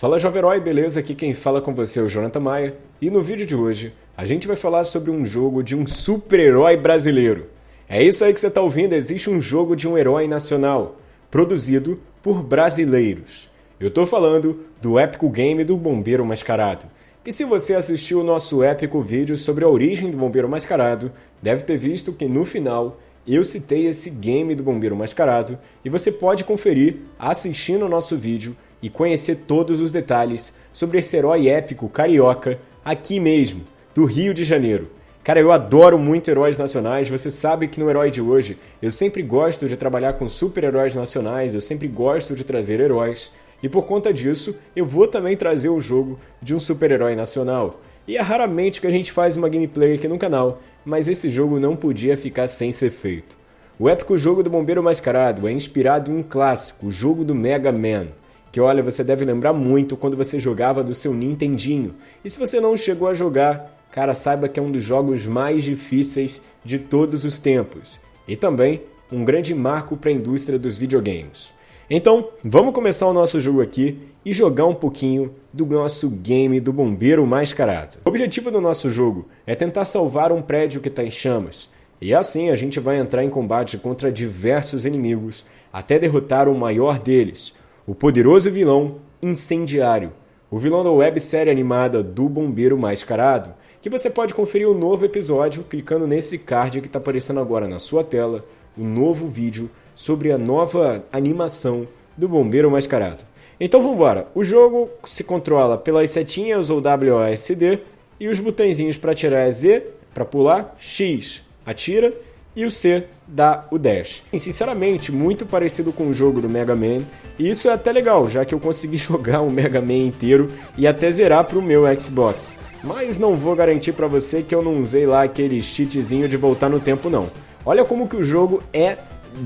Fala Jovem Herói, beleza? Aqui quem fala com você é o Jonathan Maia e no vídeo de hoje a gente vai falar sobre um jogo de um super-herói brasileiro. É isso aí que você está ouvindo, existe um jogo de um herói nacional, produzido por brasileiros. Eu estou falando do épico game do Bombeiro Mascarado. E se você assistiu o nosso épico vídeo sobre a origem do Bombeiro Mascarado, deve ter visto que no final eu citei esse game do Bombeiro Mascarado e você pode conferir assistindo o nosso vídeo e conhecer todos os detalhes sobre esse herói épico carioca aqui mesmo, do Rio de Janeiro. Cara, eu adoro muito heróis nacionais, você sabe que no Herói de hoje eu sempre gosto de trabalhar com super-heróis nacionais, eu sempre gosto de trazer heróis, e por conta disso eu vou também trazer o jogo de um super-herói nacional. E é raramente que a gente faz uma gameplay aqui no canal, mas esse jogo não podia ficar sem ser feito. O épico jogo do Bombeiro Mascarado é inspirado em um clássico, o jogo do Mega Man que olha, você deve lembrar muito quando você jogava do seu Nintendinho. E se você não chegou a jogar, cara, saiba que é um dos jogos mais difíceis de todos os tempos. E também um grande marco para a indústria dos videogames. Então, vamos começar o nosso jogo aqui e jogar um pouquinho do nosso game do Bombeiro Mascarado. O objetivo do nosso jogo é tentar salvar um prédio que está em chamas. E assim a gente vai entrar em combate contra diversos inimigos até derrotar o maior deles, o poderoso vilão Incendiário, o vilão da websérie animada do Bombeiro Mascarado, que você pode conferir o um novo episódio clicando nesse card que está aparecendo agora na sua tela, o um novo vídeo sobre a nova animação do Bombeiro Mascarado. Então vamos embora. O jogo se controla pelas setinhas ou WASD e os botõezinhos para atirar é Z, para pular, X, atira e o C dá o dash. E, sinceramente, muito parecido com o jogo do Mega Man, e isso é até legal, já que eu consegui jogar o Mega Man inteiro e até zerar para o meu Xbox. Mas não vou garantir para você que eu não usei lá aquele cheatzinho de voltar no tempo não. Olha como que o jogo é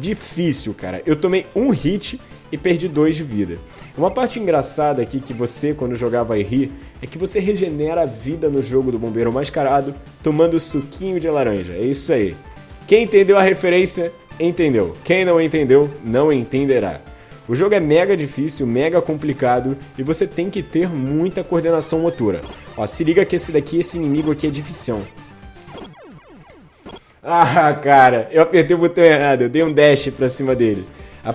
difícil, cara. Eu tomei um hit e perdi dois de vida. Uma parte engraçada aqui que você, quando jogar, vai rir, é que você regenera a vida no jogo do Bombeiro Mascarado tomando suquinho de laranja. É isso aí. Quem entendeu a referência, entendeu. Quem não entendeu, não entenderá. O jogo é mega difícil, mega complicado e você tem que ter muita coordenação motora. Ó, se liga que esse daqui, esse inimigo aqui é difícil. Ah, cara, eu apertei o botão errado, eu dei um dash pra cima dele.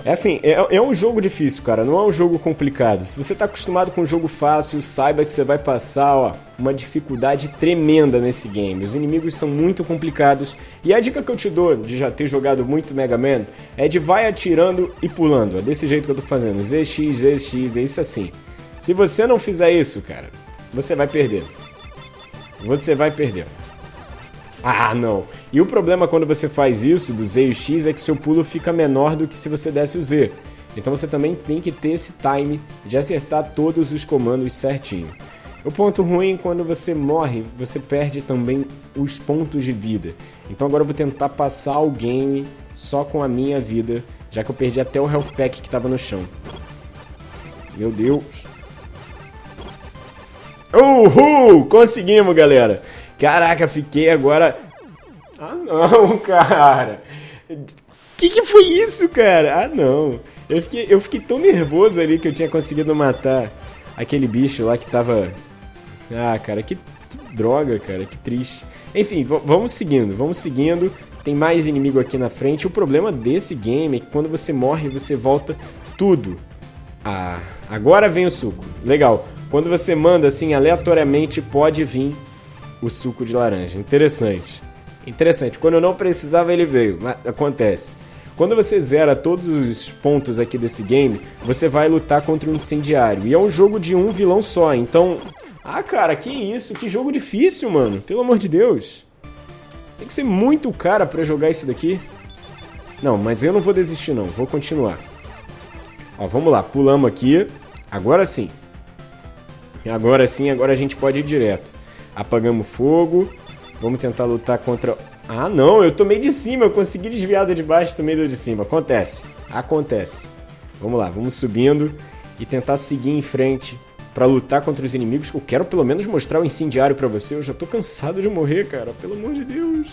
É assim, é, é, um jogo difícil, cara, não é um jogo complicado. Se você tá acostumado com um jogo fácil, saiba que você vai passar, ó, uma dificuldade tremenda nesse game. Os inimigos são muito complicados. E a dica que eu te dou de já ter jogado muito Mega Man é de vai atirando e pulando. É desse jeito que eu tô fazendo. ZX, ZX, é isso assim. Se você não fizer isso, cara, você vai perder. Você vai perder. Ah, não. E o problema quando você faz isso, do Z e o X, é que seu pulo fica menor do que se você desse o Z. Então você também tem que ter esse time de acertar todos os comandos certinho. O ponto ruim, quando você morre, você perde também os pontos de vida. Então agora eu vou tentar passar o game só com a minha vida, já que eu perdi até o health pack que estava no chão. Meu Deus. Uhul! Conseguimos, galera! Caraca, fiquei agora... Ah, não, cara. Que que foi isso, cara? Ah, não. Eu fiquei, eu fiquei tão nervoso ali que eu tinha conseguido matar aquele bicho lá que tava... Ah, cara, que, que droga, cara, que triste. Enfim, vamos seguindo, vamos seguindo. Tem mais inimigo aqui na frente. O problema desse game é que quando você morre, você volta tudo. Ah, agora vem o suco. Legal. Quando você manda assim aleatoriamente, pode vir o suco de laranja. Interessante. Interessante. Quando eu não precisava, ele veio. Mas acontece. Quando você zera todos os pontos aqui desse game, você vai lutar contra um incendiário. E é um jogo de um vilão só, então... Ah, cara, que isso? Que jogo difícil, mano. Pelo amor de Deus. Tem que ser muito cara pra jogar isso daqui. Não, mas eu não vou desistir não. Vou continuar. Ó, vamos lá. Pulamos aqui. Agora sim. Agora sim, agora a gente pode ir direto. Apagamos fogo. Vamos tentar lutar contra... Ah, não, eu tomei de cima, eu consegui desviar do de baixo, tomei do de cima. Acontece, acontece. Vamos lá, vamos subindo e tentar seguir em frente para lutar contra os inimigos. Eu quero pelo menos mostrar o incendiário para você. Eu já tô cansado de morrer, cara, pelo amor de Deus.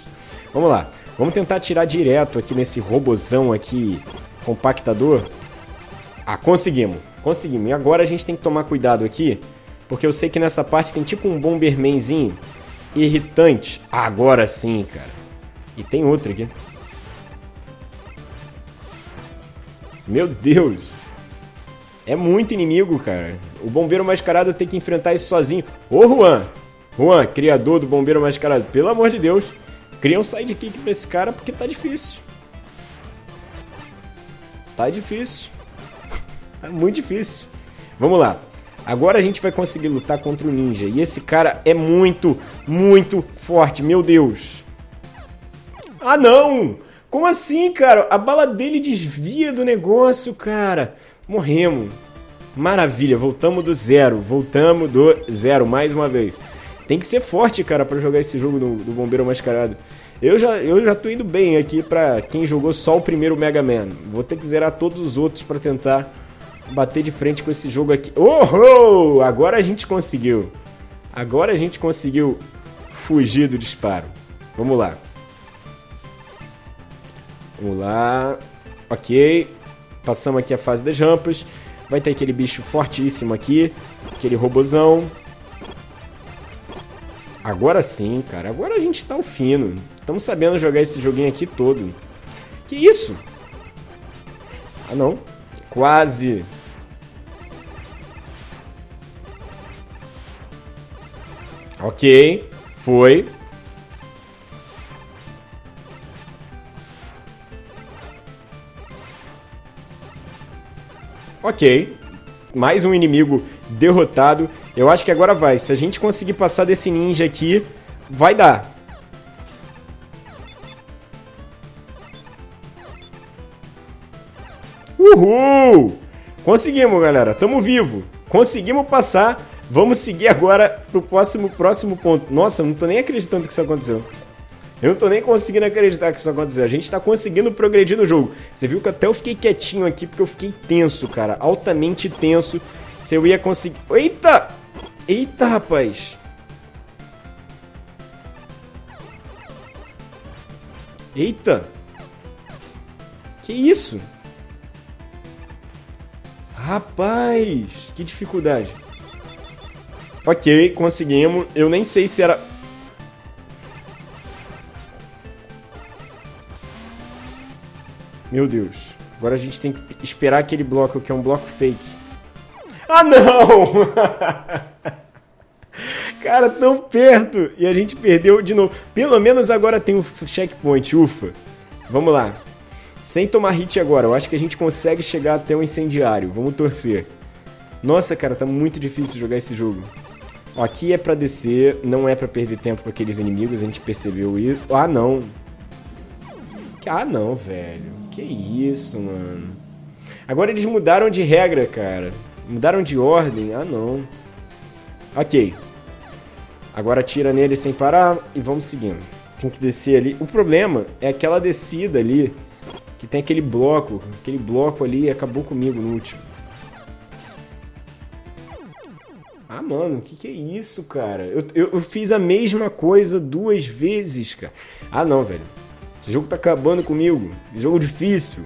Vamos lá, vamos tentar atirar direto aqui nesse robozão aqui, compactador. Ah, conseguimos. Conseguimos. E agora a gente tem que tomar cuidado aqui, porque eu sei que nessa parte tem tipo um Bombermanzinho irritante. Agora sim, cara. E tem outro aqui. Meu Deus. É muito inimigo, cara. O Bombeiro Mascarado tem que enfrentar isso sozinho. Ô, Juan. Juan, criador do Bombeiro Mascarado. Pelo amor de Deus. Cria um sidekick pra esse cara porque tá difícil. Tá difícil. tá muito difícil. Vamos lá. Agora a gente vai conseguir lutar contra o ninja. E esse cara é muito, muito forte. Meu Deus. Ah, não! Como assim, cara? A bala dele desvia do negócio, cara. Morremos. Maravilha, voltamos do zero. Voltamos do zero, mais uma vez. Tem que ser forte, cara, para jogar esse jogo do, do, Bombeiro Mascarado. Eu já, eu já tô indo bem aqui pra quem jogou só o primeiro Mega Man. Vou ter que zerar todos os outros para tentar bater de frente com esse jogo aqui. Oh! Agora a gente conseguiu. Agora a gente conseguiu fugir do disparo. Vamos lá. Vamos lá. Ok. Passamos aqui a fase das rampas. Vai ter aquele bicho fortíssimo aqui. Aquele robozão. Agora sim, cara. Agora a gente tá o fino. Estamos sabendo jogar esse joguinho aqui todo. Que isso? Ah, não. Quase. Ok. Foi. Ok. Mais um inimigo derrotado. Eu acho que agora vai. Se a gente conseguir passar desse ninja aqui, vai dar. Uhul! Conseguimos, galera. Tamo vivo. Conseguimos passar. Vamos seguir agora pro próximo, próximo ponto. Nossa, não tô nem acreditando que isso aconteceu. Eu não tô nem conseguindo acreditar que isso aconteceu. A gente tá conseguindo progredir no jogo. Você viu que até eu fiquei quietinho aqui porque eu fiquei tenso, cara. Altamente tenso. Se eu ia conseguir... Eita! Eita, rapaz! Eita! Que isso? Rapaz! Que dificuldade. Ok, conseguimos. Eu nem sei se era... Meu Deus. Agora a gente tem que esperar aquele bloco que é um bloco fake. Ah, não! Cara, tão perto! E a gente perdeu de novo. Pelo menos agora tem o checkpoint, ufa. Vamos lá. Sem tomar hit agora, eu acho que a gente consegue chegar até o incendiário. Vamos torcer. Nossa, cara, tá muito difícil jogar esse jogo. Aqui é pra descer, não é pra perder tempo com aqueles inimigos, a gente percebeu isso. Ah, não. Ah, não, velho. Que isso, mano. Agora eles mudaram de regra, cara. Mudaram de ordem. Ah, não. Ok. Agora tira nele sem parar e vamos seguindo. Tem que descer ali. O problema é aquela descida ali, que tem aquele bloco. Aquele bloco ali acabou comigo no último. Ah, mano, o que, que é isso, cara? Eu, eu, eu, fiz a mesma coisa duas vezes, cara. Ah, não, velho. Esse jogo tá acabando comigo. Jogo difícil.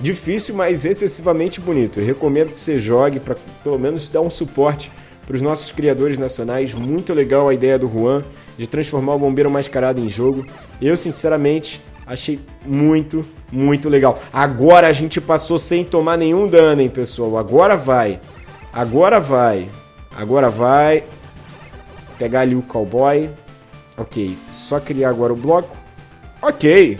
Difícil, mas excessivamente bonito. Eu recomendo que você jogue para pelo menos dar um suporte para os nossos criadores nacionais. Muito legal a ideia do Juan de transformar o Bombeiro Mascarado em jogo. Eu, sinceramente, achei muito, muito legal. Agora a gente passou sem tomar nenhum dano, hein, pessoal? Agora vai. Agora vai. Agora vai. Pegar ali o cowboy. Ok, só criar agora o bloco. Ok.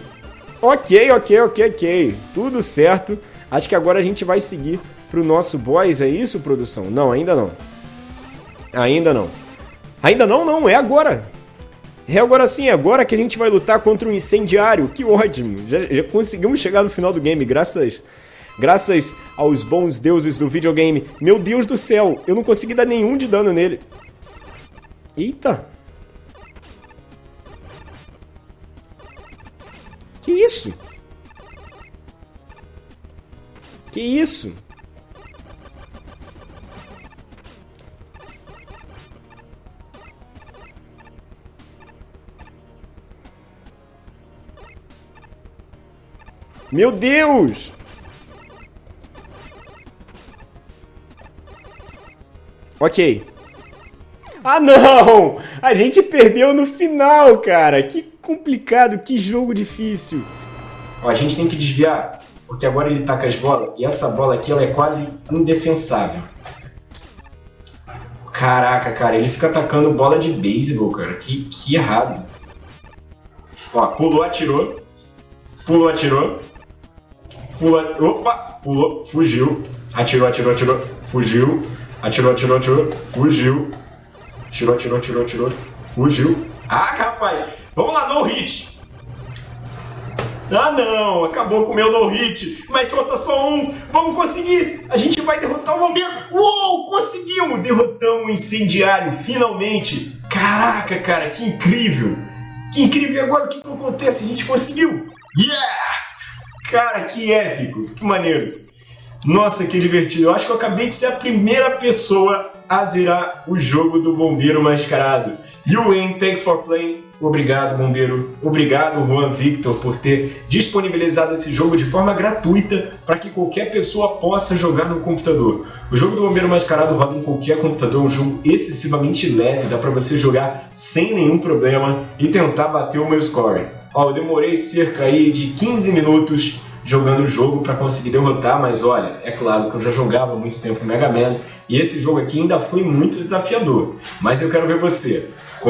Ok, ok, ok, ok. Tudo certo. Acho que agora a gente vai seguir pro nosso boss, é isso, produção? Não, ainda não. Ainda não. Ainda não, não, é agora. É agora sim, é agora que a gente vai lutar contra um incendiário. Que ótimo. Já, já conseguimos chegar no final do game, graças graças aos bons deuses do videogame. Meu Deus do céu, eu não consegui dar nenhum de dano nele. Eita. Que isso? Que isso? Meu Deus! Ok. Ah, não! A gente perdeu no final, cara! Que complicado, que jogo difícil. Ó, a gente tem que desviar, porque agora ele taca as bolas, e essa bola aqui ela é quase indefensável. Caraca, cara, ele fica atacando bola de beisebol, cara. Que, que errado. Ó, pulou, atirou. Pulou, atirou. Pula, opa, pulou, fugiu. Atirou, atirou, atirou. Fugiu. Atirou, atirou, atirou. Fugiu. Tirou, tirou, tirou, tirou. Fugiu. Ah, rapaz. Vamos lá, no hit. Ah, não. Acabou com o meu no hit. Mas falta só um. Vamos conseguir. A gente vai derrotar o bombeiro. Uou, conseguimos. Derrotamos o incendiário, finalmente. Caraca, cara, que incrível. Que incrível. E agora o que, que acontece? A gente conseguiu. Yeah! Cara, que épico. Que maneiro. Nossa, que divertido. Eu acho que eu acabei de ser a primeira pessoa a zerar o jogo do Bombeiro Mascarado. You win, thanks for playing. Obrigado, Bombeiro. Obrigado, Juan Victor, por ter disponibilizado esse jogo de forma gratuita para que qualquer pessoa possa jogar no computador. O jogo do Bombeiro Mascarado roda em qualquer computador, é um jogo excessivamente leve, dá para você jogar sem nenhum problema e tentar bater o meu score. Ó, eu demorei cerca aí de 15 minutos jogando o jogo para conseguir derrotar, mas olha, é claro que eu já jogava muito tempo Mega Man e esse jogo aqui ainda foi muito desafiador. Mas eu quero ver você.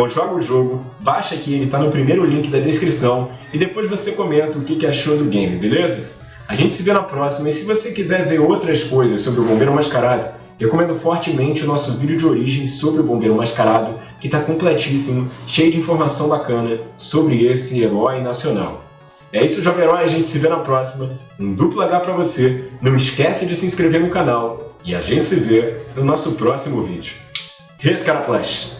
Joga o jogo, baixa aqui, ele está no primeiro link da descrição e depois você comenta o que achou do game, beleza? A gente se vê na próxima e se você quiser ver outras coisas sobre o Bombeiro Mascarado, recomendo fortemente o nosso vídeo de origem sobre o Bombeiro Mascarado, que está completíssimo, cheio de informação bacana sobre esse herói nacional. É isso, Jovem Herói, a gente se vê na próxima. Um duplo H pra você. Não esquece de se inscrever no canal. E a gente se vê no nosso próximo vídeo. Rescaraplash!